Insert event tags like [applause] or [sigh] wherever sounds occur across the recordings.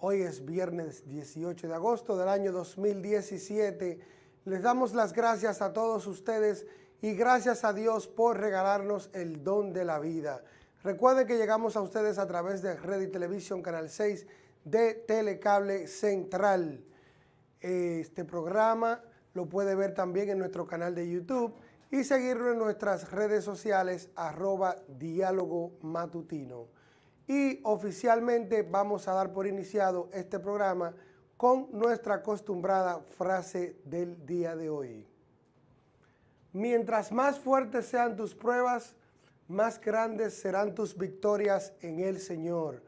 Hoy es viernes 18 de agosto del año 2017. Les damos las gracias a todos ustedes y gracias a Dios por regalarnos el don de la vida. Recuerden que llegamos a ustedes a través de Red y Televisión Canal 6 de Telecable Central. Este programa lo puede ver también en nuestro canal de YouTube y seguirlo en nuestras redes sociales arroba diálogo matutino. Y oficialmente vamos a dar por iniciado este programa con nuestra acostumbrada frase del día de hoy. Mientras más fuertes sean tus pruebas, más grandes serán tus victorias en el Señor.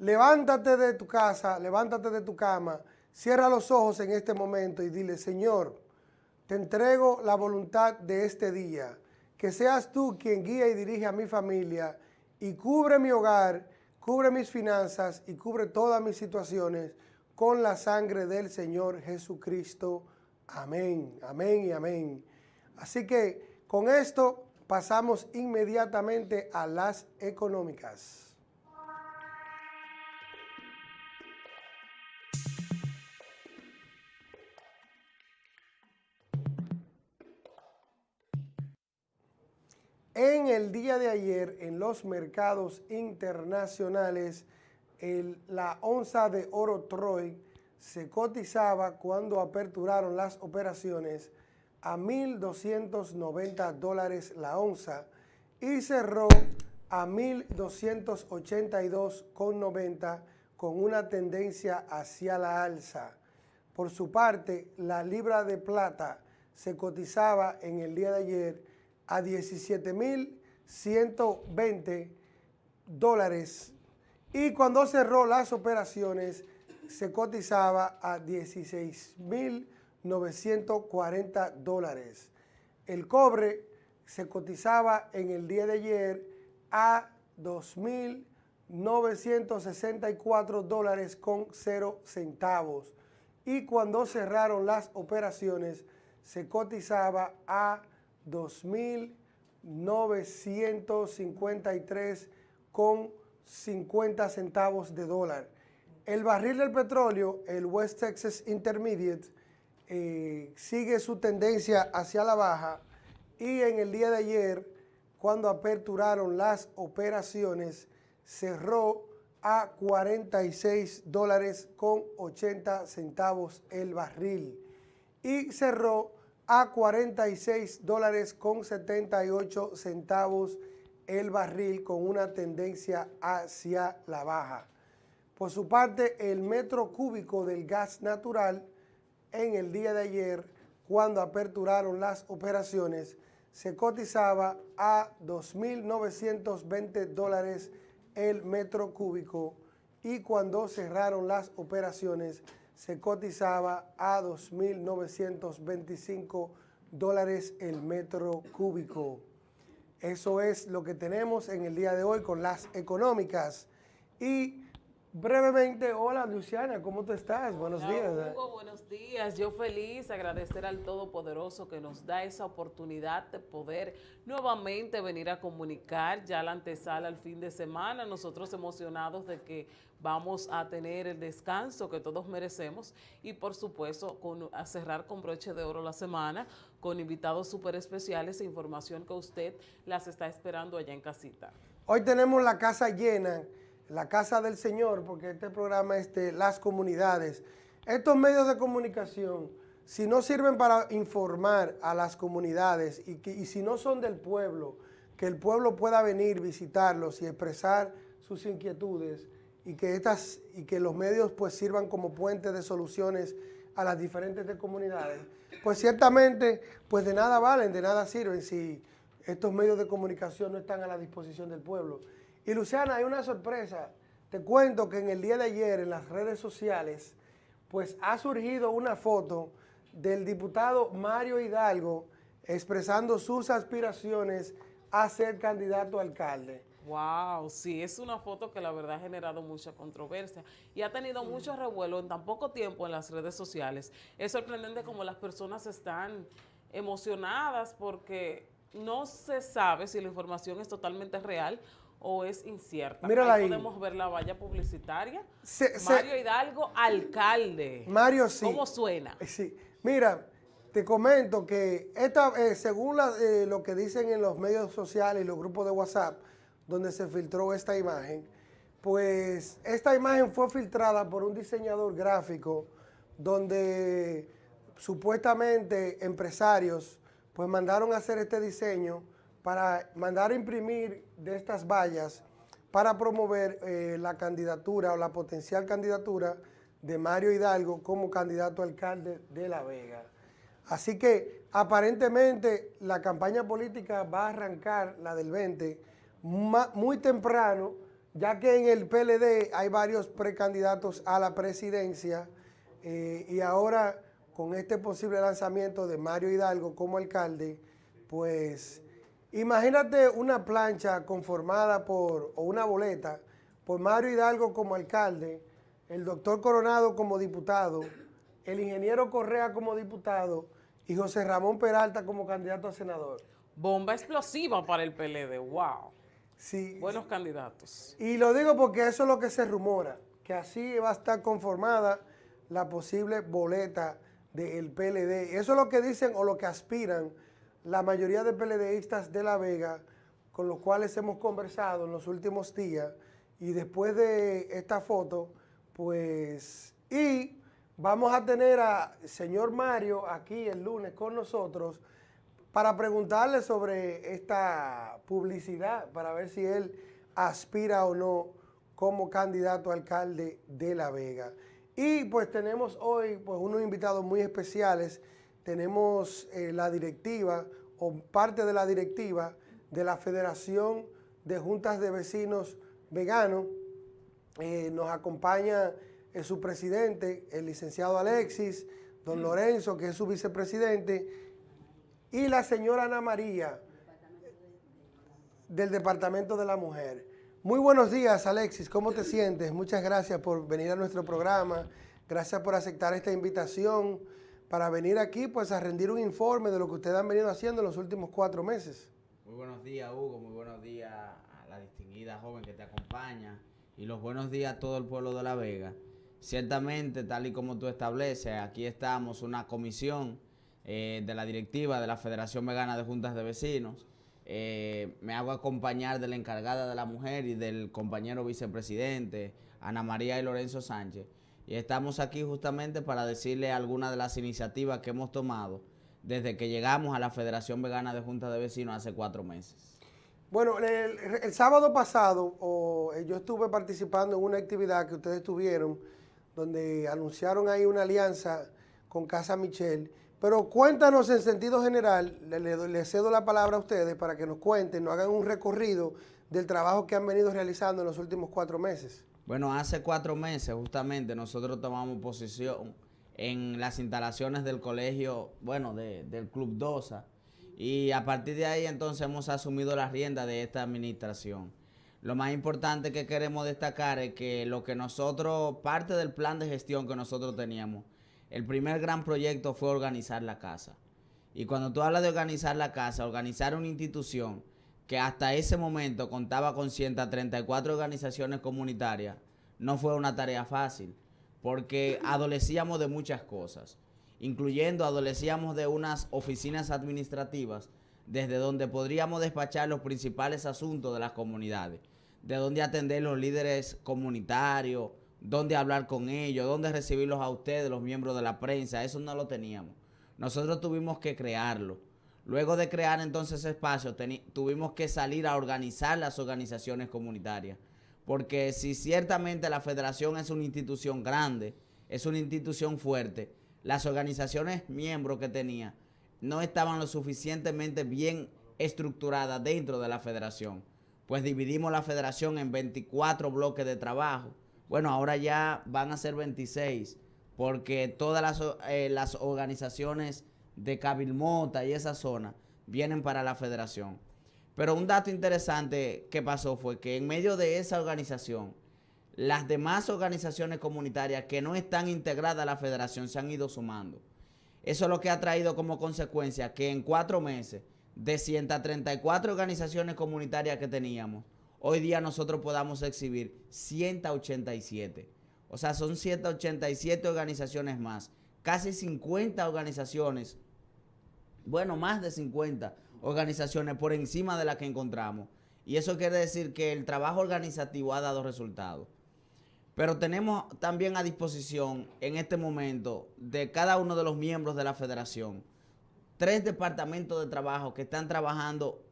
Levántate de tu casa, levántate de tu cama, cierra los ojos en este momento y dile, Señor, te entrego la voluntad de este día, que seas tú quien guía y dirige a mi familia y cubre mi hogar, cubre mis finanzas y cubre todas mis situaciones con la sangre del Señor Jesucristo. Amén, amén y amén. Así que con esto pasamos inmediatamente a las económicas. En el día de ayer, en los mercados internacionales, la onza de oro Troy se cotizaba cuando aperturaron las operaciones a 1.290 dólares la onza y cerró a 1.282,90 con una tendencia hacia la alza. Por su parte, la libra de plata se cotizaba en el día de ayer a 17.120 dólares y cuando cerró las operaciones se cotizaba a 16.940 dólares. El cobre se cotizaba en el día de ayer a 2.964 dólares con 0 centavos y cuando cerraron las operaciones se cotizaba a 2.953 con 50 centavos de dólar. El barril del petróleo, el West Texas Intermediate, eh, sigue su tendencia hacia la baja y en el día de ayer, cuando aperturaron las operaciones, cerró a 46 dólares con 80 centavos el barril y cerró a 46 dólares con 78 centavos el barril con una tendencia hacia la baja. Por su parte, el metro cúbico del gas natural en el día de ayer, cuando aperturaron las operaciones, se cotizaba a 2.920 dólares el metro cúbico y cuando cerraron las operaciones se cotizaba a 2.925 dólares el metro cúbico. Eso es lo que tenemos en el día de hoy con las económicas. Y brevemente, hola Luciana, ¿cómo tú estás? Buenos días. Hugo, buenos días. Yo feliz, agradecer al Todopoderoso que nos da esa oportunidad de poder nuevamente venir a comunicar ya la antesala al fin de semana. Nosotros emocionados de que vamos a tener el descanso que todos merecemos y por supuesto con, a cerrar con broche de oro la semana con invitados súper especiales e información que usted las está esperando allá en casita. Hoy tenemos la casa llena, la casa del Señor, porque este programa es de las comunidades. Estos medios de comunicación, si no sirven para informar a las comunidades y, que, y si no son del pueblo, que el pueblo pueda venir, visitarlos y expresar sus inquietudes, y que, estas, y que los medios pues sirvan como puente de soluciones a las diferentes comunidades, pues ciertamente pues de nada valen, de nada sirven si estos medios de comunicación no están a la disposición del pueblo. Y Luciana, hay una sorpresa. Te cuento que en el día de ayer en las redes sociales pues ha surgido una foto del diputado Mario Hidalgo expresando sus aspiraciones a ser candidato a alcalde. Wow, sí, es una foto que la verdad ha generado mucha controversia y ha tenido mucho revuelo en tan poco tiempo en las redes sociales. Es sorprendente cómo las personas están emocionadas porque no se sabe si la información es totalmente real o es incierta? Mírala ahí. podemos ver la valla publicitaria. Se- se- Mario Hidalgo, alcalde. Mario, sí. ¿Cómo suena? Eh, Sí, mira, te comento que esta, eh, según la- eh, lo que dicen en los medios sociales y los grupos de WhatsApp, donde se filtró esta imagen, pues esta imagen fue filtrada por un diseñador gráfico donde supuestamente empresarios pues mandaron a hacer este diseño para mandar a imprimir de estas vallas para promover eh, la candidatura o la potencial candidatura de Mario Hidalgo como candidato alcalde de La Vega. Así que aparentemente la campaña política va a arrancar, la del 20, ma- muy temprano, ya que en el PLD hay varios precandidatos a la presidencia eh, y ahora con este posible lanzamiento de Mario Hidalgo como alcalde, pues imagínate una plancha conformada por, o una boleta, por Mario Hidalgo como alcalde, el doctor Coronado como diputado, el ingeniero Correa como diputado y José Ramón Peralta como candidato a senador. Bomba explosiva para el PLD. Wow. Sí, Buenos candidatos. Y lo digo porque eso es lo que se rumora, que así va a estar conformada la posible boleta del PLD. Eso es lo que dicen o lo que aspiran la mayoría de PLDistas de La Vega, con los cuales hemos conversado en los últimos días. Y después de esta foto, pues, y vamos a tener a señor Mario aquí el lunes con nosotros para preguntarle sobre esta publicidad, para ver si él aspira o no como candidato a alcalde de La Vega. Y pues tenemos hoy pues, unos invitados muy especiales. Tenemos eh, la directiva o parte de la directiva de la Federación de Juntas de Vecinos Veganos. Eh, nos acompaña eh, su presidente, el licenciado Alexis, don Lorenzo, que es su vicepresidente, y la señora Ana María del Departamento de la Mujer. Muy buenos días, Alexis. ¿Cómo te sientes? Muchas gracias por venir a nuestro programa. Gracias por aceptar esta invitación para venir aquí pues a rendir un informe de lo que ustedes han venido haciendo en los últimos cuatro meses. Muy buenos días, Hugo. Muy buenos días a la distinguida joven que te acompaña. Y los buenos días a todo el pueblo de La Vega. Ciertamente, tal y como tú estableces, aquí estamos una comisión eh, de la directiva de la Federación Vegana de Juntas de Vecinos. Eh, me hago acompañar de la encargada de la mujer y del compañero vicepresidente, Ana María y Lorenzo Sánchez. Y estamos aquí justamente para decirle algunas de las iniciativas que hemos tomado desde que llegamos a la Federación Vegana de Juntas de Vecinos hace cuatro meses. Bueno, el, sábado pasado eh, yo estuve participando en una actividad que ustedes tuvieron donde anunciaron ahí una alianza con Casa Michel. Pero cuéntanos en sentido general, le cedo la palabra a ustedes para que nos cuenten, nos hagan un recorrido del trabajo que han venido realizando en los últimos cuatro meses. Bueno, hace cuatro meses justamente nosotros tomamos posición en las instalaciones del colegio, bueno, de- del Club DOSA, y a partir de ahí entonces hemos asumido la rienda de esta administración. Lo más importante que queremos destacar es que lo que nosotros, parte del plan de gestión que nosotros teníamos, el primer gran proyecto fue organizar la casa. Y cuando tú hablas de organizar la casa, organizar una institución que hasta ese momento contaba con 134 organizaciones comunitarias, no fue una tarea fácil, porque adolecíamos de muchas cosas, incluyendo adolecíamos de unas oficinas administrativas desde donde podríamos despachar los principales asuntos de las comunidades, de dónde atender los líderes comunitarios, dónde hablar con ellos, dónde recibirlos a ustedes, los miembros de la prensa, eso no lo teníamos. Nosotros tuvimos que crearlo. Luego de crear entonces ese espacio, tuvimos que salir a organizar las organizaciones comunitarias. Porque si ciertamente la federación es una institución grande, es una institución fuerte, las organizaciones miembros que tenía no estaban lo suficientemente bien estructuradas dentro de la federación. Pues dividimos la federación en 24 bloques de trabajo. Bueno, ahora ya van a ser 26, porque todas eh, las organizaciones de Cabilmota y esa zona vienen para la federación. Pero un dato interesante que pasó fue que en medio de esa organización, las demás organizaciones comunitarias que no están integradas a la federación se han ido sumando. Eso es lo que ha traído como consecuencia que en cuatro meses, de 134 organizaciones comunitarias que teníamos, hoy día nosotros podamos exhibir 187. O sea, son 187 organizaciones más, casi 50 organizaciones, bueno, más de 50 organizaciones por encima de las que encontramos. Y eso quiere decir que el trabajo organizativo ha dado resultados. Pero tenemos también a disposición en este momento de cada uno de los miembros de la federación tres departamentos de trabajo que están trabajando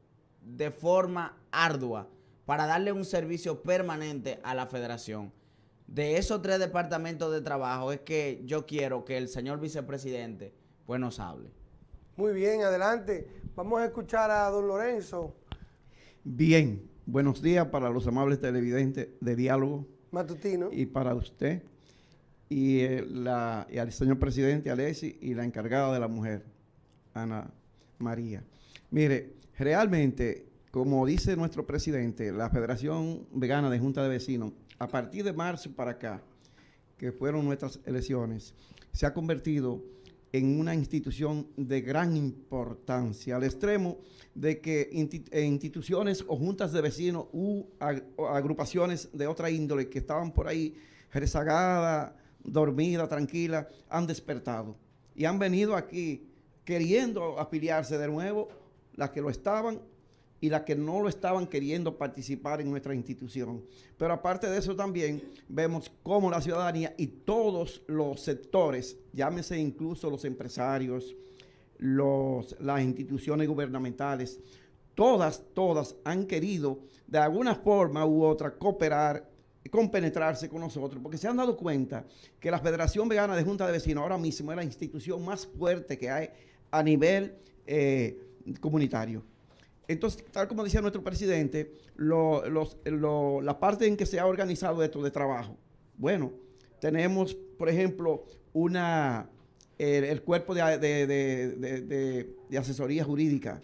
de forma ardua para darle un servicio permanente a la federación. De esos tres departamentos de trabajo es que yo quiero que el señor vicepresidente pues nos hable. Muy bien, adelante. Vamos a escuchar a don Lorenzo. Bien, buenos días para los amables televidentes de Diálogo. Matutino. Y para usted y, eh, la, y al señor presidente Alessi y la encargada de la mujer, Ana María. Mire, realmente, como dice nuestro presidente, la Federación Vegana de Junta de Vecinos, a partir de marzo para acá, que fueron nuestras elecciones, se ha convertido en una institución de gran importancia, al extremo de que instituciones o juntas de vecinos u agrupaciones de otra índole que estaban por ahí rezagadas, dormidas, tranquilas, han despertado y han venido aquí queriendo afiliarse de nuevo, las que lo estaban y las que no lo estaban queriendo participar en nuestra institución. Pero aparte de eso también vemos cómo la ciudadanía y todos los sectores, llámese incluso los empresarios, los, las instituciones gubernamentales, todas, todas han querido de alguna forma u otra cooperar, compenetrarse con nosotros, porque se han dado cuenta que la Federación Vegana de Junta de Vecinos ahora mismo es la institución más fuerte que hay a nivel eh, comunitario. Entonces, tal como decía nuestro presidente, la parte en que se ha organizado esto de trabajo, bueno, tenemos, por ejemplo, una, el, cuerpo de, asesoría jurídica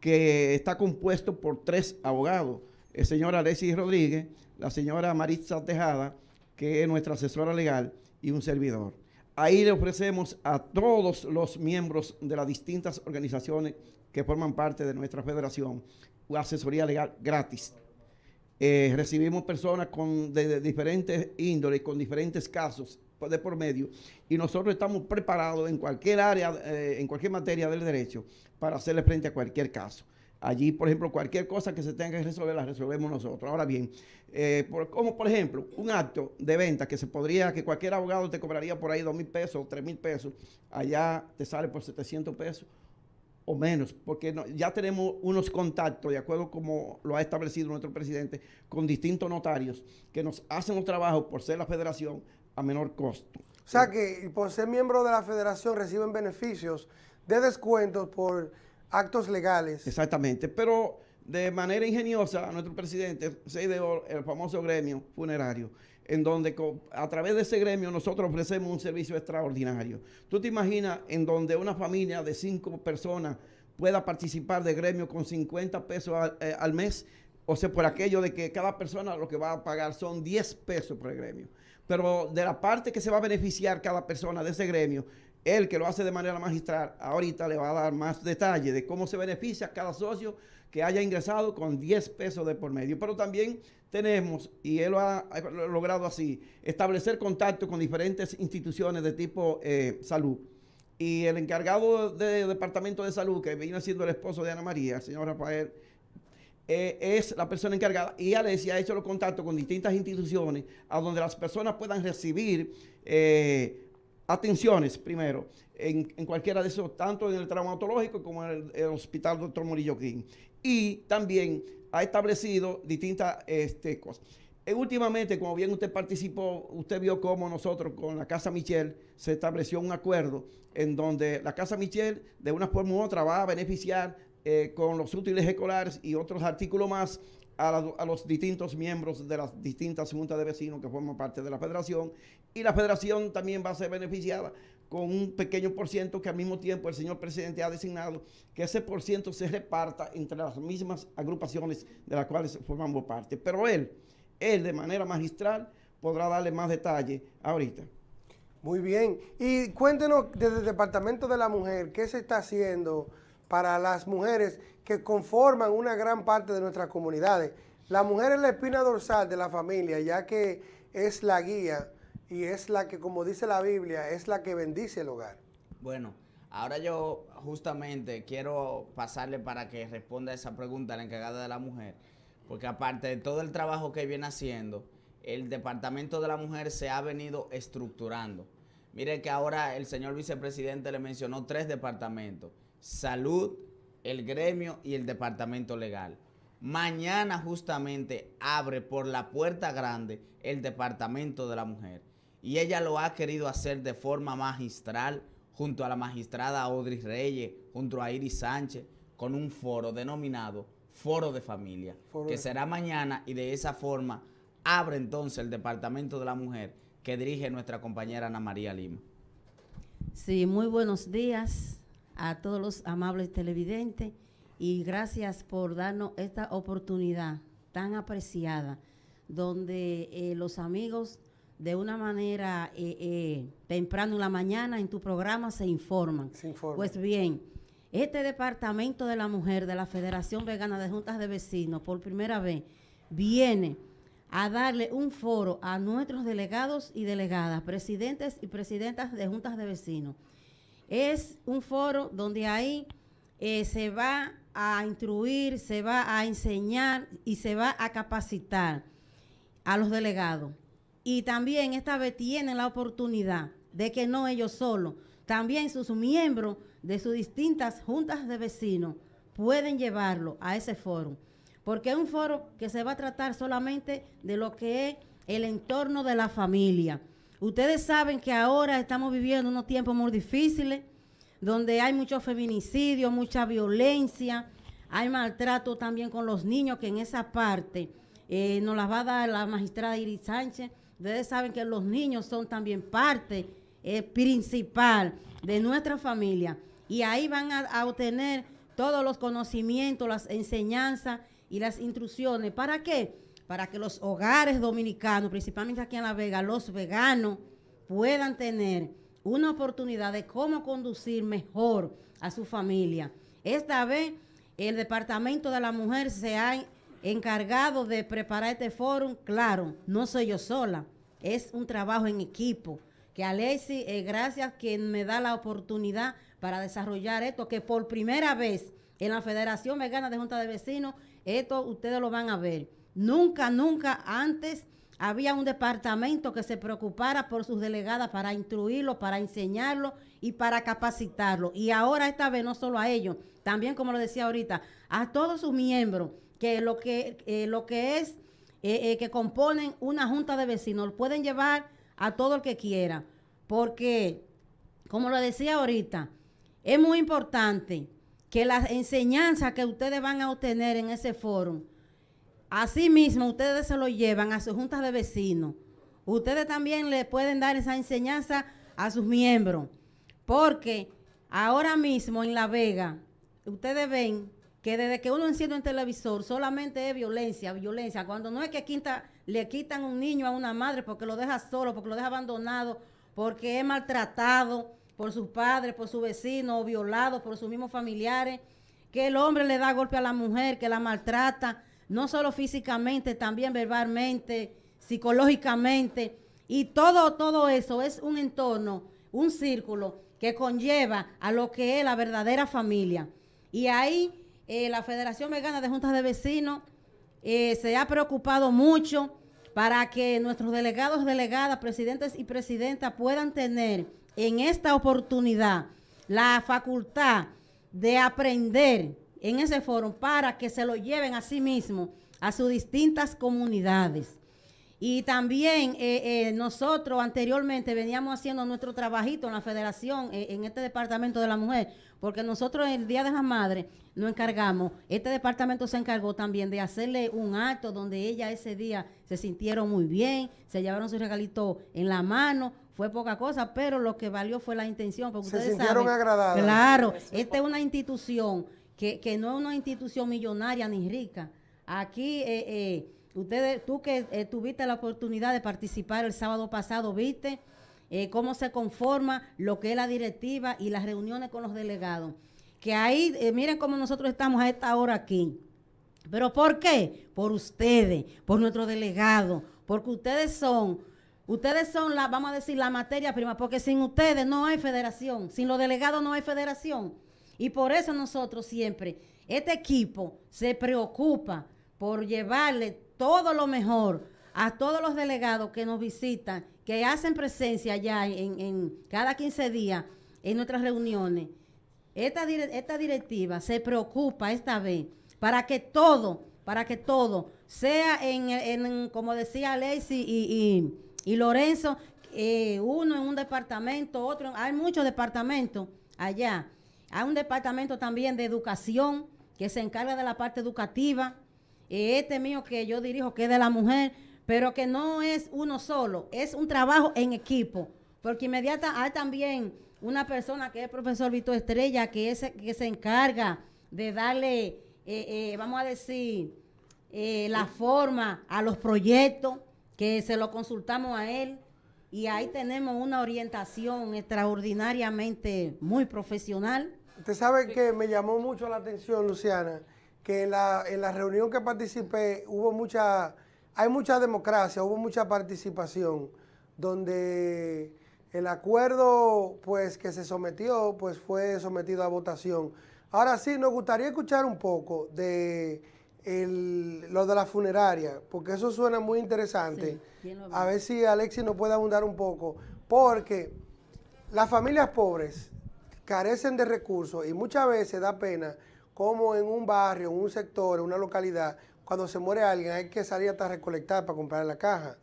que está compuesto por tres abogados, el señor Alexis Rodríguez, la señora Maritza Tejada, que es nuestra asesora legal, y un servidor. Ahí le ofrecemos a todos los miembros de las distintas organizaciones que forman parte de nuestra federación asesoría legal gratis. Eh, recibimos personas con, de, diferentes índoles, con diferentes casos de por medio, y nosotros estamos preparados en cualquier área, eh, en cualquier materia del derecho, para hacerle frente a cualquier caso. Allí, por ejemplo, cualquier cosa que se tenga que resolver, la resolvemos nosotros. Ahora bien, eh, como por ejemplo, un acto de venta que se podría, que cualquier abogado te cobraría por ahí dos mil pesos, tres mil pesos, allá te sale por 700 pesos o menos, porque ya tenemos unos contactos, de acuerdo como lo ha establecido nuestro presidente, con distintos notarios que nos hacen un trabajo por ser la federación a menor costo. O sea que por ser miembro de la federación reciben beneficios de descuentos por actos legales. Exactamente, pero de manera ingeniosa nuestro presidente se ideó el famoso gremio funerario, en donde a través de ese gremio nosotros ofrecemos un servicio extraordinario. ¿Tú te imaginas en donde una familia de cinco personas pueda participar de gremio con 50 pesos eh, al, mes? O sea, por aquello de que cada persona lo que va a pagar son 10 pesos por el gremio. Pero de la parte que se va a beneficiar cada persona de ese gremio él que lo hace de manera magistral, ahorita le va a dar más detalle de cómo se beneficia cada socio que haya ingresado con 10 pesos de por medio. Pero también tenemos, y él lo ha, logrado así, establecer contacto con diferentes instituciones de tipo eh, salud. Y el encargado del Departamento de Salud, que viene siendo el esposo de Ana María, el señor Rafael, eh, es la persona encargada y Alessia ha hecho los contactos con distintas instituciones a donde las personas puedan recibir eh, atenciones primero en, cualquiera de esos, tanto en el traumatológico como en el, hospital Dr. Murillo King. Y también ha establecido distintas este, cosas. Eh, últimamente, como bien usted participó, usted vio cómo nosotros con la Casa Michel se estableció un acuerdo en donde la Casa Michel de una forma u otra va a beneficiar eh, con los útiles escolares y otros artículos más a, los distintos miembros de las distintas juntas de vecinos que forman parte de la federación y la federación también va a ser beneficiada con un pequeño por ciento que al mismo tiempo el señor presidente ha designado que ese por ciento se reparta entre las mismas agrupaciones de las cuales formamos parte. Pero él, él de manera magistral podrá darle más detalle ahorita. Muy bien. Y cuéntenos desde el Departamento de la Mujer, ¿qué se está haciendo para las mujeres que conforman una gran parte de nuestras comunidades. La mujer es la espina dorsal de la familia, ya que es la guía y es la que, como dice la Biblia, es la que bendice el hogar. Bueno, ahora yo justamente quiero pasarle para que responda a esa pregunta la encargada de la mujer, porque aparte de todo el trabajo que viene haciendo, el Departamento de la Mujer se ha venido estructurando. Mire que ahora el señor vicepresidente le mencionó tres departamentos, salud, el gremio y el departamento legal. Mañana justamente abre por la puerta grande el departamento de la mujer y ella lo ha querido hacer de forma magistral junto a la magistrada Audrey Reyes, junto a Iris Sánchez, con un foro denominado Foro de Familia, Foro que de será mañana y de esa forma abre entonces el Departamento de la Mujer que dirige nuestra compañera Ana María Lima. Sí, muy buenos días a todos los amables televidentes y gracias por darnos esta oportunidad tan apreciada donde eh, los amigos de una manera eh, eh, temprano en la mañana en tu programa se informan. Se informa. Pues bien, este Departamento de la Mujer de la Federación Vegana de Juntas de Vecinos por primera vez viene a darle un foro a nuestros delegados y delegadas, presidentes y presidentas de juntas de vecinos. Es un foro donde ahí eh, se va a instruir, se va a enseñar y se va a capacitar a los delegados. Y también esta vez tienen la oportunidad de que no ellos solos, también sus miembros de sus distintas juntas de vecinos pueden llevarlo a ese foro porque es un foro que se va a tratar solamente de lo que es el entorno de la familia. Ustedes saben que ahora estamos viviendo unos tiempos muy difíciles, donde hay mucho feminicidio, mucha violencia, hay maltrato también con los niños, que en esa parte eh, nos las va a dar la magistrada Iris Sánchez. Ustedes saben que los niños son también parte eh, principal de nuestra familia y ahí van a, a obtener todos los conocimientos, las enseñanzas y las instrucciones. ¿Para qué? Para que los hogares dominicanos, principalmente aquí en La Vega, los veganos, puedan tener una oportunidad de cómo conducir mejor a su familia. Esta vez, el Departamento de la Mujer se ha encargado de preparar este foro. Claro, no soy yo sola, es un trabajo en equipo. Que Alexi, eh, gracias quien me da la oportunidad para desarrollar esto, que por primera vez en la Federación Vegana de Junta de Vecinos esto ustedes lo van a ver. Nunca, nunca antes había un departamento que se preocupara por sus delegadas para instruirlo, para enseñarlo y para capacitarlo. Y ahora esta vez no solo a ellos, también como lo decía ahorita, a todos sus miembros, que lo que, eh, lo que es, eh, eh, que componen una junta de vecinos, pueden llevar a todo el que quiera. Porque, como lo decía ahorita, es muy importante que las enseñanzas que ustedes van a obtener en ese foro, asimismo ustedes se lo llevan a sus juntas de vecinos. Ustedes también le pueden dar esa enseñanza a sus miembros, porque ahora mismo en La Vega, ustedes ven que desde que uno enciende un televisor solamente es violencia, violencia, cuando no es que quinta, le quitan un niño a una madre porque lo deja solo, porque lo deja abandonado, porque es maltratado, por sus padres, por su vecino, o violado por sus mismos familiares, que el hombre le da golpe a la mujer, que la maltrata, no solo físicamente, también verbalmente, psicológicamente, y todo, todo eso es un entorno, un círculo que conlleva a lo que es la verdadera familia. Y ahí eh, la Federación Vegana de Juntas de Vecinos eh, se ha preocupado mucho para que nuestros delegados, delegadas, presidentes y presidentas puedan tener en esta oportunidad la facultad de aprender en ese foro para que se lo lleven a sí mismo a sus distintas comunidades. Y también eh, eh, nosotros anteriormente veníamos haciendo nuestro trabajito en la federación, eh, en este departamento de la mujer, porque nosotros el Día de la Madre nos encargamos, este departamento se encargó también de hacerle un acto donde ella ese día se sintieron muy bien, se llevaron su regalito en la mano, fue poca cosa, pero lo que valió fue la intención. Porque Se ustedes sintieron saben, agradadas. Claro, esta es una institución que, que no es una institución millonaria ni rica. Aquí, eh, eh, ustedes, tú que eh, tuviste la oportunidad de participar el sábado pasado, viste eh, cómo se conforma lo que es la directiva y las reuniones con los delegados. Que ahí, eh, miren cómo nosotros estamos a esta hora aquí. ¿Pero por qué? Por ustedes, por nuestro delegado, porque ustedes son, ustedes son la, vamos a decir, la materia prima, porque sin ustedes no hay federación, sin los delegados no hay federación. Y por eso nosotros siempre, este equipo se preocupa por llevarle todo lo mejor a todos los delegados que nos visitan, que hacen presencia ya en, en cada 15 días en nuestras reuniones. Esta, esta directiva se preocupa esta vez para que todo, para que todo sea en, en- como decía Alexi y, y- Lorenzo, eh, uno en un departamento, otro, hay muchos departamentos allá. Hay un departamento también de educación que se encarga de la parte educativa. Este mío que yo dirijo, que es de la mujer, pero que no es uno solo, es un trabajo en equipo. Porque inmediata hay también una persona que es el profesor Vito Estrella, que, es, que se encarga de darle, eh, eh, vamos a decir, eh, la forma a los proyectos, que se lo consultamos a él. Y ahí tenemos una orientación extraordinariamente muy profesional. Usted sabe que me llamó mucho la atención, Luciana, que en la, en la reunión que participé hubo mucha, hay mucha democracia, hubo mucha participación, donde el acuerdo pues que se sometió pues fue sometido a votación. Ahora sí, nos gustaría escuchar un poco de el- lo de la funeraria, porque eso suena muy interesante. Sí, ¿quién lo a ve? ver si Alexis nos puede abundar un poco, porque las familias pobres carecen de recursos y muchas veces da pena como en un barrio, en un sector, en una localidad, cuando se muere alguien hay que salir hasta recolectar para comprar la caja.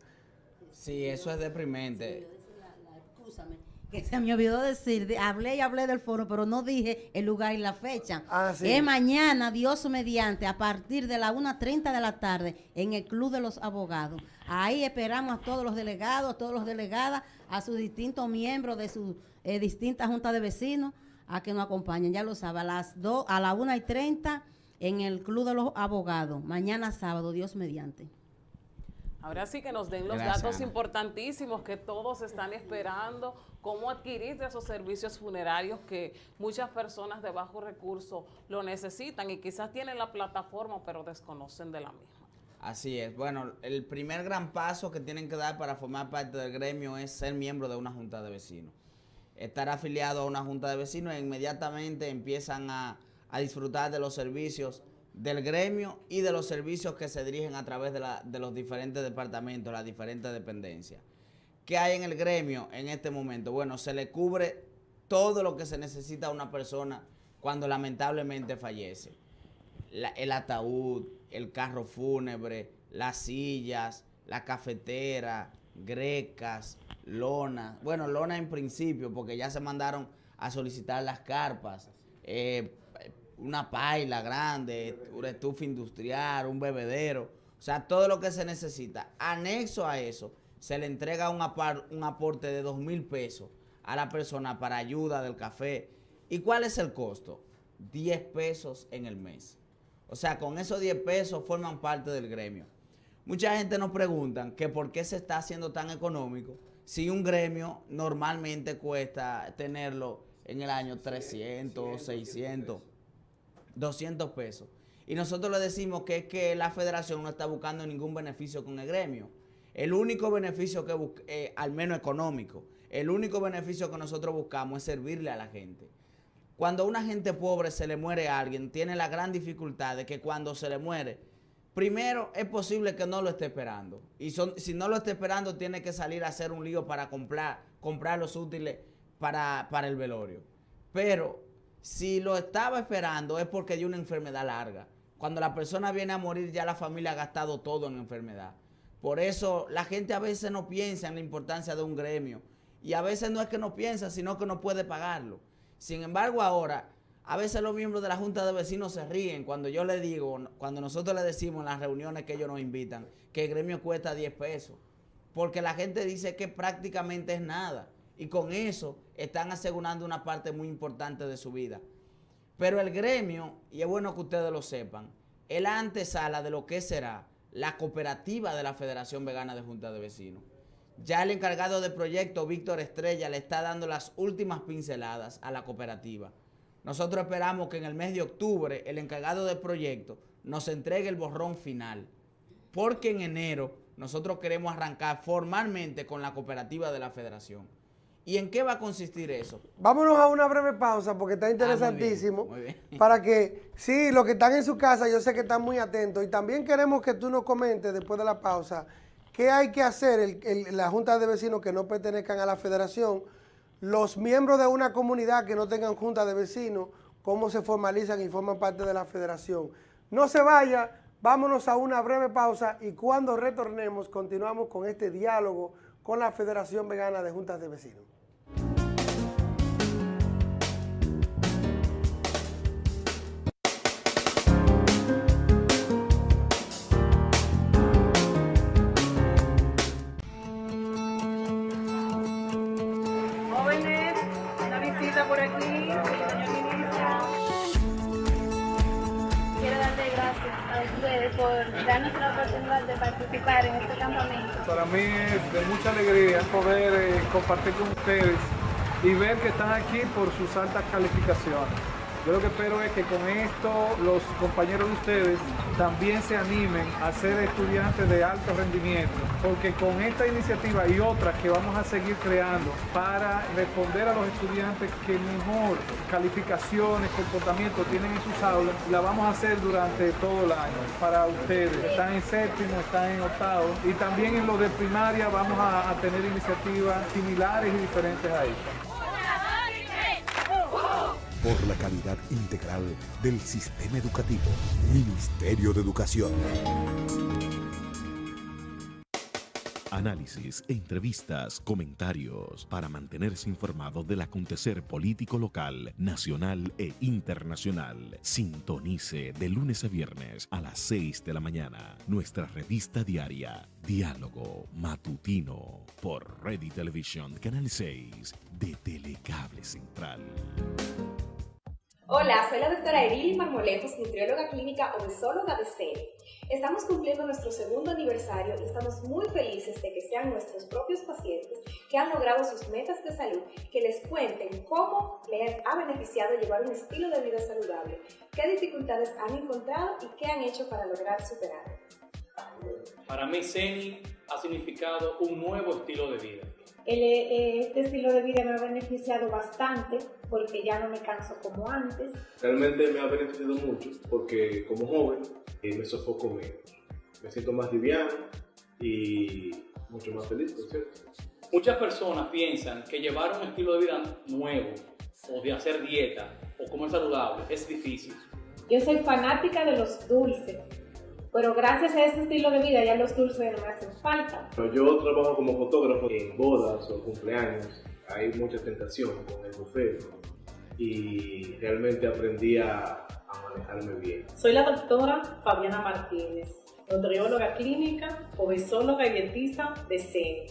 Sí, eso es deprimente. Escúchame, que se me olvidó decir, de- hablé y hablé del foro, pero no dije el lugar y la fecha. Ah, sí. Es mañana, Dios mediante, a partir de la 1.30 de la tarde, en el Club de los Abogados. Ahí esperamos a todos los delegados, a todos los delegadas, a sus distintos miembros de sus eh, distintas juntas de vecinos, a que nos acompañen. Ya lo sabe, a las 2, a la 1 y 30 en el Club de los Abogados. Mañana sábado, Dios mediante. Ahora sí que nos den los Gracias, datos Ana. importantísimos que todos están esperando, cómo adquirir esos servicios funerarios que muchas personas de bajo recurso lo necesitan y quizás tienen la plataforma pero desconocen de la misma. Así es. Bueno, el primer gran paso que tienen que dar para formar parte del gremio es ser miembro de una junta de vecinos. Estar afiliado a una junta de vecinos e inmediatamente empiezan a, a disfrutar de los servicios del gremio y de los servicios que se dirigen a través de, la- de los diferentes departamentos, las diferentes dependencias. ¿Qué hay en el gremio en este momento? Bueno, se le cubre todo lo que se necesita a una persona cuando lamentablemente fallece el ataúd, el carro fúnebre, las sillas, la cafetera, grecas, lona. Bueno, lona en principio, porque ya se mandaron a solicitar las carpas, eh, una paila grande, una estufa industrial, un bebedero. O sea, todo lo que se necesita. Anexo a eso, se le entrega un, apar- un aporte de dos mil pesos a la persona para ayuda del café. ¿Y cuál es el costo? 10 pesos en el mes. O sea, con esos 10 pesos forman parte del gremio. Mucha gente nos pregunta que por qué se está haciendo tan económico si un gremio normalmente cuesta tenerlo en el año 300, 600, 200 pesos. Y nosotros le decimos que es que la federación no está buscando ningún beneficio con el gremio. El único beneficio que busca, eh, al menos económico, el único beneficio que nosotros buscamos es servirle a la gente. Cuando a una gente pobre se le muere a alguien, tiene la gran dificultad de que cuando se le muere, primero es posible que no lo esté esperando. Y son- si no lo está esperando, tiene que salir a hacer un lío para comprar, comprar los útiles para, para el velorio. Pero si lo estaba esperando es porque dio una enfermedad larga. Cuando la persona viene a morir, ya la familia ha gastado todo en enfermedad. Por eso la gente a veces no piensa en la importancia de un gremio. Y a veces no es que no piensa, sino que no puede pagarlo. Sin embargo, ahora, a veces los miembros de la Junta de Vecinos se ríen cuando yo le digo, cuando nosotros le decimos en las reuniones que ellos nos invitan, que el gremio cuesta 10 pesos. Porque la gente dice que prácticamente es nada. Y con eso están asegurando una parte muy importante de su vida. Pero el gremio, y es bueno que ustedes lo sepan, es la antesala de lo que será la cooperativa de la Federación Vegana de Junta de Vecinos. Ya el encargado de proyecto, Víctor Estrella, le está dando las últimas pinceladas a la cooperativa. Nosotros esperamos que en el mes de octubre el encargado de proyecto nos entregue el borrón final, porque en enero nosotros queremos arrancar formalmente con la cooperativa de la federación. ¿Y en qué va a consistir eso? Vámonos a una breve pausa porque está interesantísimo. muy bien, muy [laughs] bien. Para que, sí, los que están en su casa, yo sé que están muy atentos. Y también queremos que tú nos comentes después de la pausa qué hay que hacer el- el- la Junta de Vecinos que no pertenezcan a la federación, los miembros de una comunidad que no tengan Junta de Vecinos, cómo se formalizan y forman parte de la federación. No se vaya, vámonos a una breve pausa y cuando retornemos continuamos con este diálogo con la Federación Vegana de Juntas de Vecinos. Mí es de mucha alegría poder eh, compartir con ustedes y ver que están aquí por sus altas calificaciones. Yo lo que espero es que con esto los compañeros de ustedes también se animen a ser estudiantes de alto rendimiento, porque con esta iniciativa y otras que vamos a seguir creando para responder a los estudiantes que mejor calificaciones, comportamiento tienen en sus aulas, la vamos a hacer durante todo el año para ustedes. Están en séptimo, están en octavo y también en lo de primaria vamos a, a tener iniciativas similares y diferentes a esta. por la calidad integral del sistema educativo. Ministerio de Educación. Análisis, entrevistas, comentarios para mantenerse informado del acontecer político local, nacional e internacional. Sintonice de lunes a viernes a las 6 de la mañana nuestra revista diaria Diálogo Matutino por Ready Television Canal 6 de Telecable Central. Hola, soy la doctora Erili Marmolejos, nutrióloga clínica obesóloga de CENI. Estamos cumpliendo nuestro segundo aniversario y estamos muy felices de que sean nuestros propios pacientes que han logrado sus metas de salud, que les cuenten cómo les ha beneficiado llevar un estilo de vida saludable, qué dificultades han encontrado y qué han hecho para lograr superarlas. Para mí, CENI ha significado un nuevo estilo de vida. El, eh, este estilo de vida me ha beneficiado bastante porque ya no me canso como antes. Realmente me ha beneficiado mucho porque como joven eh, me sofoco menos. Me siento más liviano y mucho más feliz, ¿no es cierto? Muchas personas piensan que llevar un estilo de vida nuevo o de hacer dieta o comer saludable es difícil. Yo soy fanática de los dulces, pero gracias a este estilo de vida ya los dulces no me hacen falta. Pero yo trabajo como fotógrafo en bodas o cumpleaños. Hay mucha tentación con el buffet y realmente aprendí a, a manejarme bien. Soy la doctora Fabiana Martínez, nutrióloga clínica, obesóloga y dietista de CENI.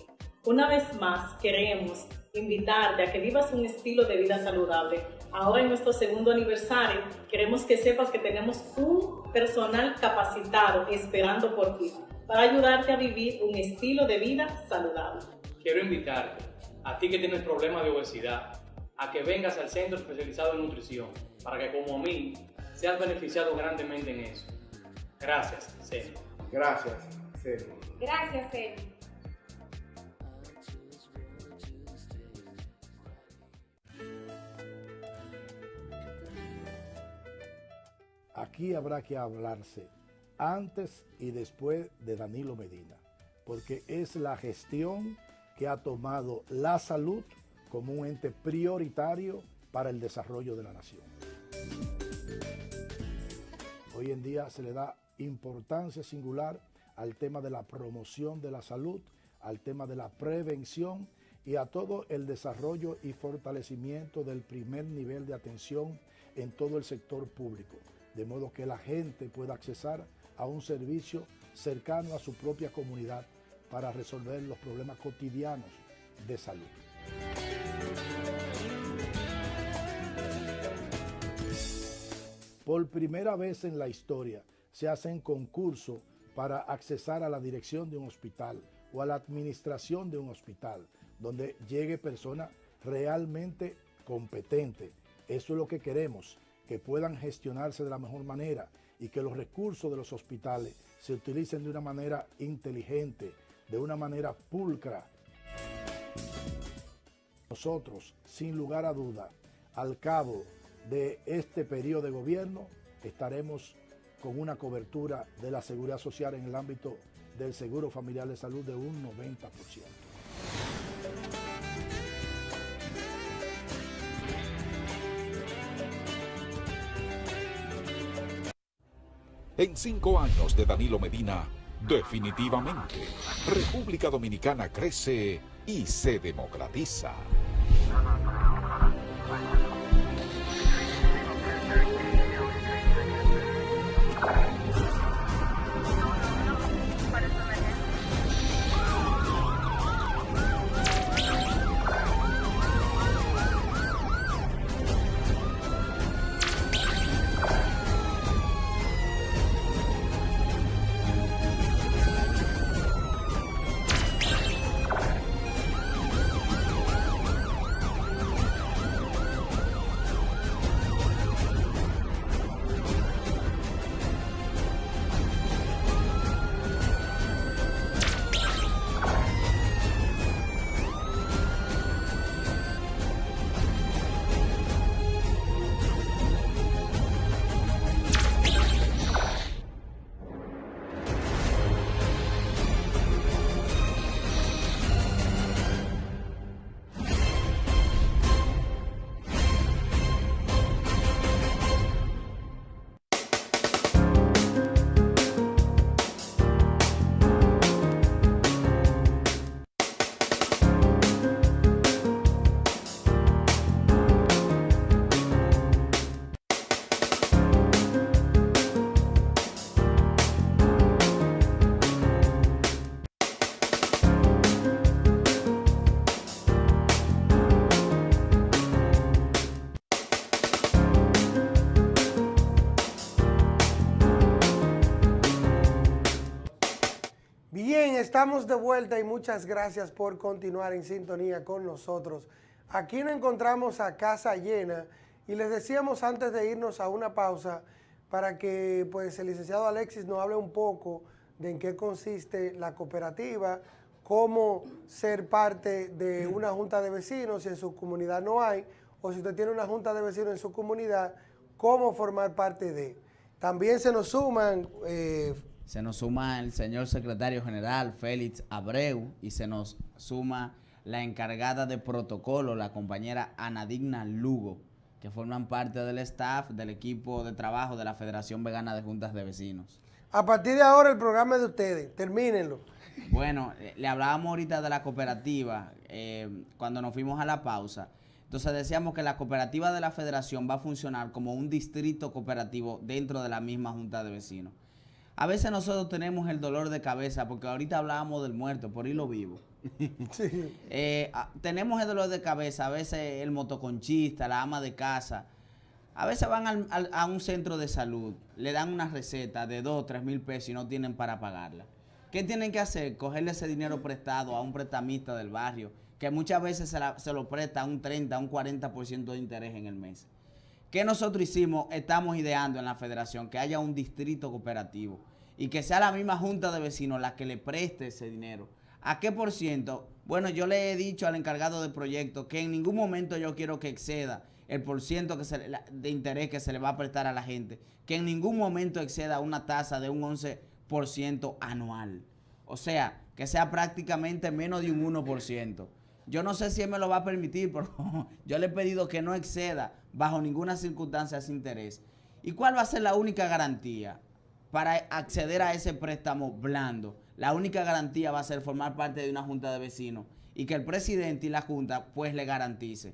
Una vez más queremos invitarte a que vivas un estilo de vida saludable. Ahora en nuestro segundo aniversario queremos que sepas que tenemos un personal capacitado esperando por ti para ayudarte a vivir un estilo de vida saludable. Quiero invitarte, a ti que tienes problemas de obesidad, a que vengas al centro especializado en nutrición para que como a mí seas beneficiado grandemente en eso. Gracias, CENI. Gracias, CENI. Gracias, CENI. Aquí habrá que hablarse antes y después de Danilo Medina, porque es la gestión que ha tomado la salud como un ente prioritario para el desarrollo de la nación. Hoy en día se le da importancia singular al tema de la promoción de la salud, al tema de la prevención y a todo el desarrollo y fortalecimiento del primer nivel de atención en todo el sector público, de modo que la gente pueda accesar a un servicio cercano a su propia comunidad para resolver los problemas cotidianos de salud. Por primera vez en la historia se hacen concursos para accesar a la dirección de un hospital o a la administración de un hospital, donde llegue persona realmente competente. Eso es lo que queremos, que puedan gestionarse de la mejor manera y que los recursos de los hospitales se utilicen de una manera inteligente, de una manera pulcra. Nosotros, sin lugar a duda, al cabo de este periodo de gobierno, estaremos con una cobertura de la seguridad social en el ámbito del seguro familiar de salud de un 90%. En cinco años de Danilo Medina, definitivamente, República Dominicana crece y se democratiza. Estamos de vuelta y muchas gracias por continuar en sintonía con nosotros. Aquí nos encontramos a casa llena y les decíamos antes de irnos a una pausa para que pues, el licenciado Alexis nos hable un poco de en qué consiste la cooperativa, cómo ser parte de una junta de vecinos si en su comunidad no hay, o si usted tiene una junta de vecinos en su comunidad, cómo formar parte de. También se nos suman... Eh, se nos suma el señor secretario general Félix Abreu y se nos suma la encargada de protocolo, la compañera Anadigna Lugo, que forman parte del staff del equipo de trabajo de la Federación Vegana de Juntas de Vecinos. A partir de ahora el programa es de ustedes, termínenlo. Bueno, eh, le hablábamos ahorita de la cooperativa eh, cuando nos fuimos a la pausa. Entonces decíamos que la cooperativa de la federación va a funcionar como un distrito cooperativo dentro de la misma junta de vecinos. A veces nosotros tenemos el dolor de cabeza, porque ahorita hablábamos del muerto, por hilo vivo. [laughs] Eh, tenemos el dolor de cabeza, a veces el motoconchista, la ama de casa. A veces van a un centro de salud, le dan una receta de 2, 3 mil pesos y no tienen para pagarla. ¿Qué tienen que hacer? Cogerle ese dinero prestado a un prestamista del barrio, que muchas veces se, se lo presta a un 30, a un 40% de interés en el mes. ¿Qué nosotros hicimos? Estamos ideando en la federación que haya un distrito cooperativo y que sea la misma junta de vecinos la que le preste ese dinero. ¿A qué por ciento? Bueno, yo le he dicho al encargado del proyecto que en ningún momento yo quiero que exceda el por ciento de interés que se le va a prestar a la gente, que en ningún momento exceda una tasa de un 11% anual. O sea, que sea prácticamente menos de un 1%. Yo no sé si él me lo va a permitir, [laughs] pero yo le he pedido que no exceda bajo ninguna circunstancia ese interés. ¿Y cuál va a ser la única garantía para acceder a ese préstamo blando? La única garantía va a ser formar parte de una junta de vecinos y que el presidente y la junta pues le garantice.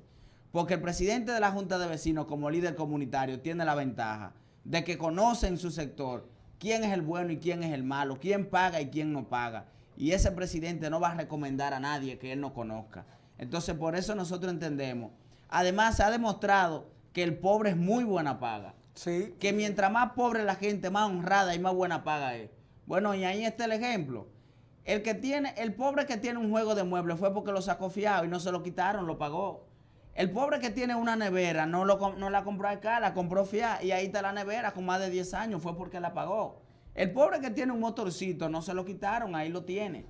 Porque el presidente de la junta de vecinos como líder comunitario tiene la ventaja de que conoce en su sector quién es el bueno y quién es el malo, quién paga y quién no paga. Y ese presidente no va a recomendar a nadie que él no conozca. Entonces, por eso nosotros entendemos. Además, se ha demostrado que el pobre es muy buena paga. Sí. Que mientras más pobre la gente, más honrada y más buena paga es. Bueno, y ahí está el ejemplo. El que tiene, el pobre que tiene un juego de muebles fue porque lo sacó fiado y no se lo quitaron, lo pagó. El pobre que tiene una nevera no, lo, no la compró acá, la compró FIA y ahí está la nevera con más de 10 años, fue porque la pagó. El pobre que tiene un motorcito no se lo quitaron, ahí lo tiene.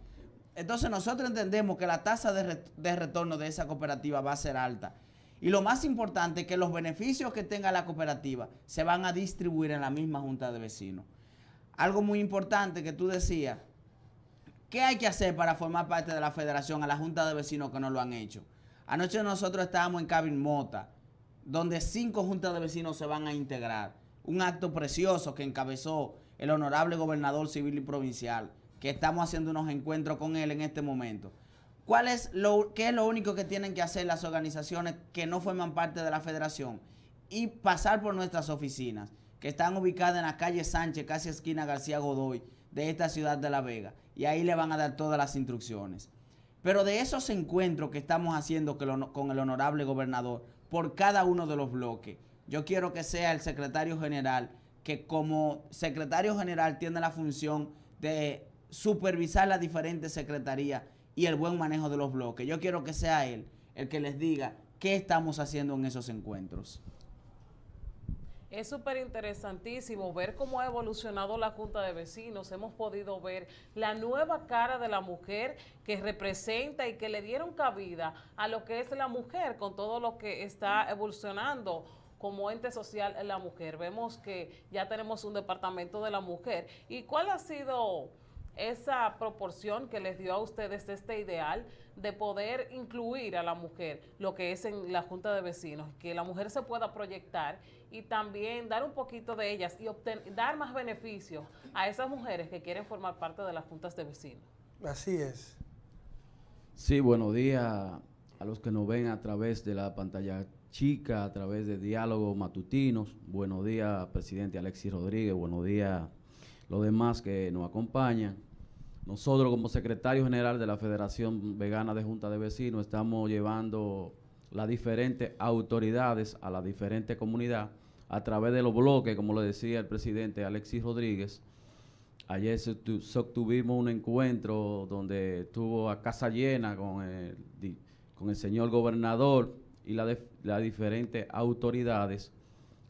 Entonces nosotros entendemos que la tasa de, de retorno de esa cooperativa va a ser alta. Y lo más importante es que los beneficios que tenga la cooperativa se van a distribuir en la misma junta de vecinos. Algo muy importante que tú decías, ¿qué hay que hacer para formar parte de la federación a la junta de vecinos que no lo han hecho? Anoche nosotros estábamos en Cabin Mota, donde cinco juntas de vecinos se van a integrar. Un acto precioso que encabezó el honorable gobernador civil y provincial, que estamos haciendo unos encuentros con él en este momento. ¿Cuál es lo, ¿Qué es lo único que tienen que hacer las organizaciones que no forman parte de la federación? Y pasar por nuestras oficinas, que están ubicadas en la calle Sánchez, casi esquina García Godoy, de esta ciudad de La Vega. Y ahí le van a dar todas las instrucciones. Pero de esos encuentros que estamos haciendo con el honorable gobernador por cada uno de los bloques, yo quiero que sea el secretario general, que como secretario general tiene la función de supervisar las diferentes secretarías y el buen manejo de los bloques. Yo quiero que sea él el que les diga qué estamos haciendo en esos encuentros. Es súper interesantísimo ver cómo ha evolucionado la Junta de Vecinos. Hemos podido ver la nueva cara de la mujer que representa y que le dieron cabida a lo que es la mujer con todo lo que está evolucionando como ente social en la mujer. Vemos que ya tenemos un departamento de la mujer. ¿Y cuál ha sido esa proporción que les dio a ustedes este ideal de poder incluir a la mujer, lo que es en la Junta de Vecinos, que la mujer se pueda proyectar y también dar un poquito de ellas y dar más beneficios a esas mujeres que quieren formar parte de las juntas de vecinos. Así es. Sí, buenos días a los que nos ven a través de la pantalla chica, a través de diálogos matutinos. Buenos días, presidente Alexis Rodríguez. Buenos días, los demás que nos acompañan. Nosotros, como secretario general de la Federación Vegana de Junta de Vecinos, estamos llevando las diferentes autoridades a la diferente comunidad a través de los bloques, como lo decía el presidente Alexis Rodríguez. Ayer se tu- sostuvimos un encuentro donde estuvo a casa llena con el, con el señor gobernador y las diferentes autoridades.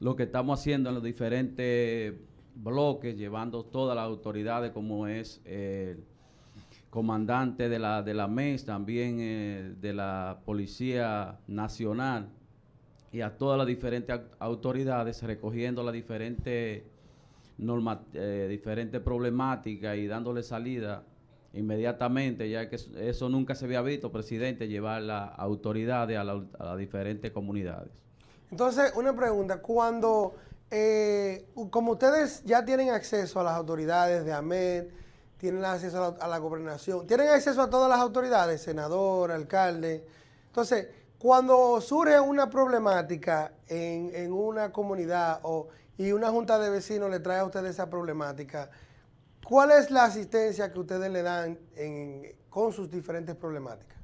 Lo que estamos haciendo en los diferentes bloques, llevando todas las autoridades, como es el comandante de la, de la MES, también eh, de la Policía Nacional, y a todas las diferentes au- autoridades, recogiendo las diferentes norma, eh, diferentes problemáticas y dándole salida inmediatamente, ya que eso- nunca se había visto, presidente, llevar las autoridades a, la- a las diferentes comunidades. Entonces, una pregunta, cuando, eh, como ustedes ya tienen acceso a las autoridades de AMED, tienen acceso a la, a la gobernación, tienen acceso a todas las autoridades, senador, alcalde, entonces, cuando surge una problemática en, en una comunidad o, y una junta de vecinos le trae a ustedes esa problemática, ¿cuál es la asistencia que ustedes le dan en- con sus diferentes problemáticas?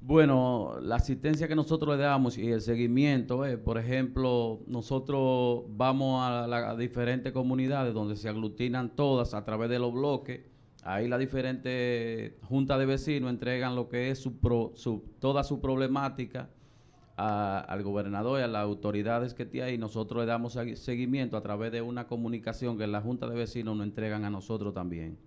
Bueno, la asistencia que nosotros le damos y el seguimiento, eh, por ejemplo, nosotros vamos a las diferentes comunidades donde se aglutinan todas a través de los bloques. Ahí las diferentes juntas de vecinos entregan lo que es su pro- toda su problemática a- al gobernador y a las autoridades que tiene ahí. Nosotros le damos segui- seguimiento a través de una comunicación que las juntas de vecinos nos entregan a nosotros también.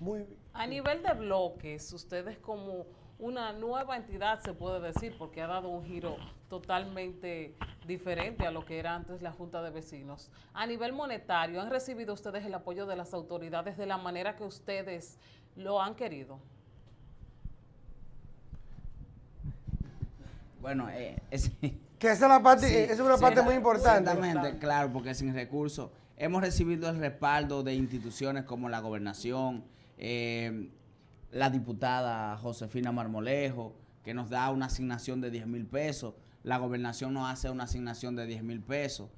Muy A nivel de bloques, ustedes como una nueva entidad se puede decir, porque ha dado un giro totalmente diferente a lo que era antes la Junta de Vecinos. A nivel monetario, ¿han recibido ustedes el apoyo de las autoridades de la manera que ustedes lo han querido? Bueno, eh, [laughs] es- Que esa es la parte- esa es una parte muy importante. Exactamente, claro, porque sin recursos hemos recibido el respaldo de instituciones como la gobernación, eh, la diputada Josefina Marmolejo, que nos da una asignación de 10 mil pesos, la gobernación nos hace una asignación de 10 mil pesos.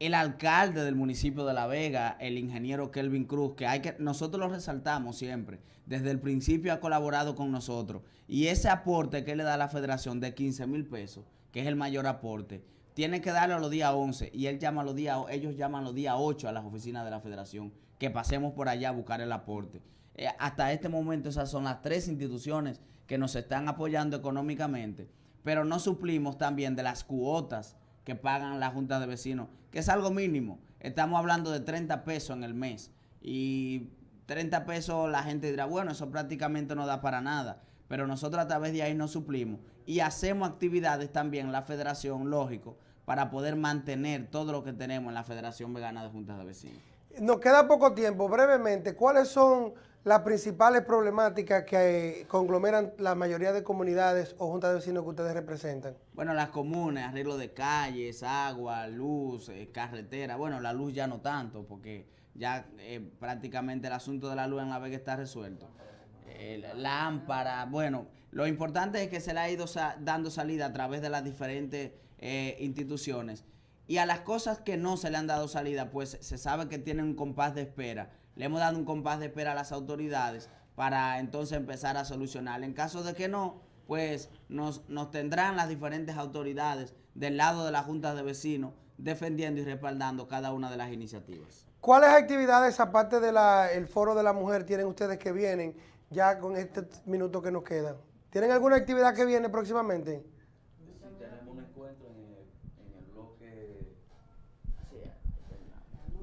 El alcalde del municipio de La Vega, el ingeniero Kelvin Cruz, que hay que nosotros lo resaltamos siempre, desde el principio ha colaborado con nosotros. Y ese aporte que le da la federación de 15 mil pesos, que es el mayor aporte, tiene que darlo a los días 11 y él llama a los días, ellos llaman los días 8 a las oficinas de la federación, que pasemos por allá a buscar el aporte. Eh, hasta este momento esas son las tres instituciones que nos están apoyando económicamente pero no suplimos también de las cuotas que pagan las juntas de vecinos, que es algo mínimo. Estamos hablando de 30 pesos en el mes y 30 pesos la gente dirá, bueno, eso prácticamente no da para nada, pero nosotros a través de ahí nos suplimos y hacemos actividades también la federación, lógico, para poder mantener todo lo que tenemos en la Federación Vegana de Juntas de Vecinos. Nos queda poco tiempo, brevemente, ¿cuáles son las principales problemáticas que conglomeran la mayoría de comunidades o juntas de vecinos que ustedes representan? Bueno, las comunes, arreglo de calles, agua, luz, eh, carretera. Bueno, la luz ya no tanto, porque ya eh, prácticamente el asunto de la luz en la vega está resuelto. Eh, lámpara, bueno, lo importante es que se le ha ido dando salida a través de las diferentes instituciones. Y a las cosas que no se le han dado salida, pues se sabe que tienen un compás de espera le hemos dado un compás de espera a las autoridades para entonces empezar a solucionar. En caso de que no, pues nos, nos tendrán las diferentes autoridades del lado de la Junta de Vecinos defendiendo y respaldando cada una de las iniciativas. ¿Cuáles actividades, aparte del foro de la mujer, tienen ustedes que vienen ya con este minuto que nos queda? ¿Tienen alguna actividad que viene próximamente?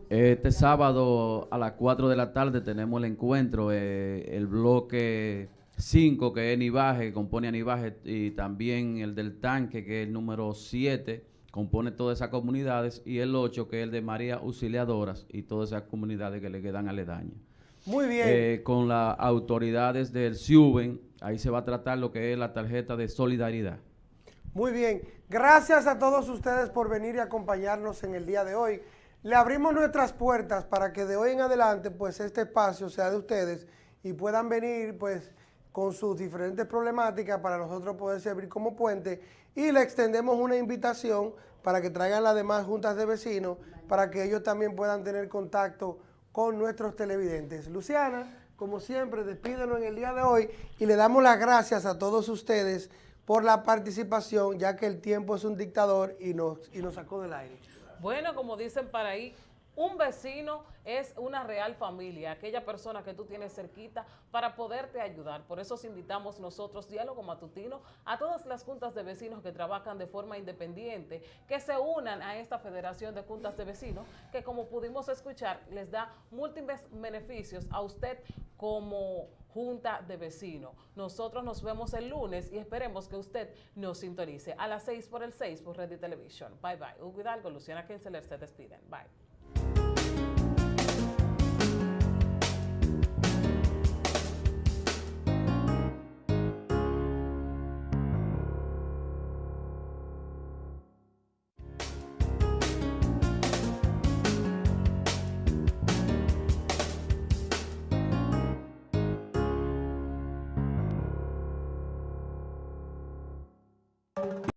Este sábado a las 4 de la tarde tenemos el encuentro, eh, el bloque 5 que es Nivaje, que compone a Nivaje, y también el del tanque que es el número 7, compone todas esas comunidades, y el 8 que es el de María Auxiliadoras y todas esas comunidades que le quedan aledañas. Muy bien. Eh, con las autoridades del SIUBEN, ahí se va a tratar lo que es la tarjeta de solidaridad. Muy bien. Gracias a todos ustedes por venir y acompañarnos en el día de hoy. Le abrimos nuestras puertas para que de hoy en adelante pues este espacio sea de ustedes y puedan venir pues con sus diferentes problemáticas para nosotros poder servir como puente y le extendemos una invitación para que traigan las demás juntas de vecinos para que ellos también puedan tener contacto con nuestros televidentes. Luciana, como siempre, despídenos en el día de hoy y le damos las gracias a todos ustedes por la participación, ya que el tiempo es un dictador y nos, y nos sacó del aire. Bueno, como dicen para ahí, un vecino es una real familia, aquella persona que tú tienes cerquita para poderte ayudar. Por eso os invitamos nosotros, Diálogo Matutino, a todas las juntas de vecinos que trabajan de forma independiente, que se unan a esta Federación de Juntas de Vecinos, que como pudimos escuchar, les da múltiples beneficios a usted como Junta de Vecinos. Nosotros nos vemos el lunes y esperemos que usted nos sintonice a las 6 por el 6 por Red Television. Bye bye. Hugo Hidalgo, Luciana Kinseler se despiden. Bye.